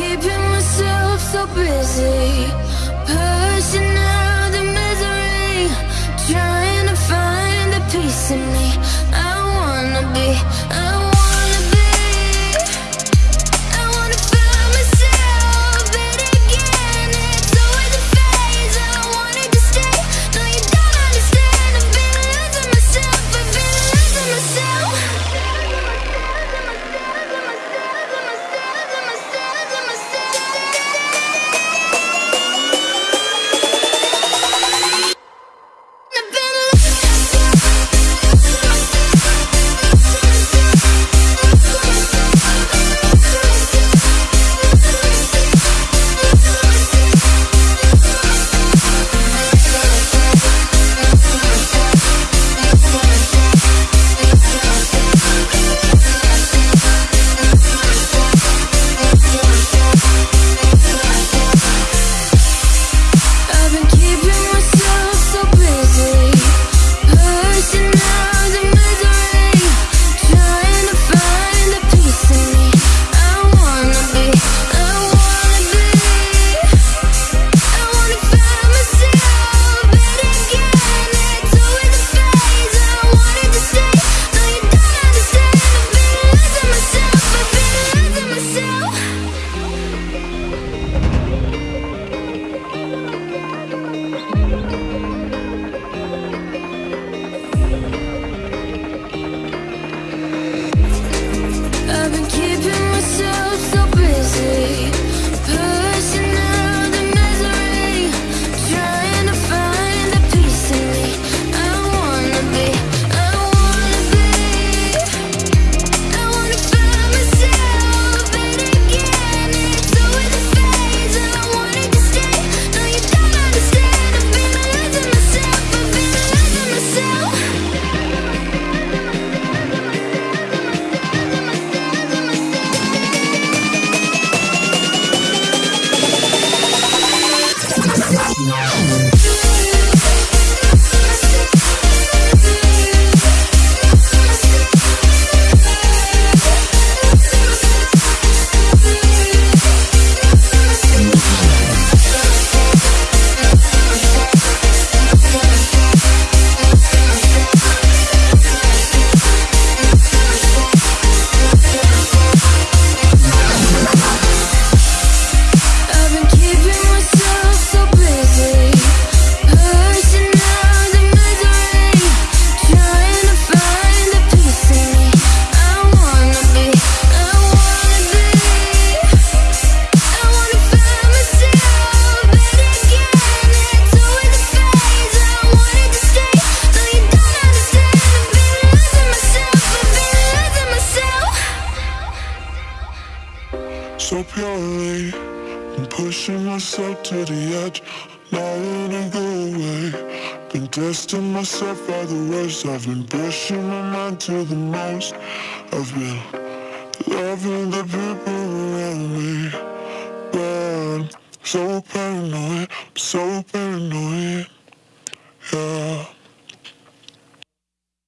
keeping myself so busy. Personal Yeah. up your lane Been pushing myself to the edge. Not letting go away. Been testing myself by the worst I've been pushing my mind to the most I've been loving the people around me. But I'm so paranoid, I'm so paranoid. Yeah.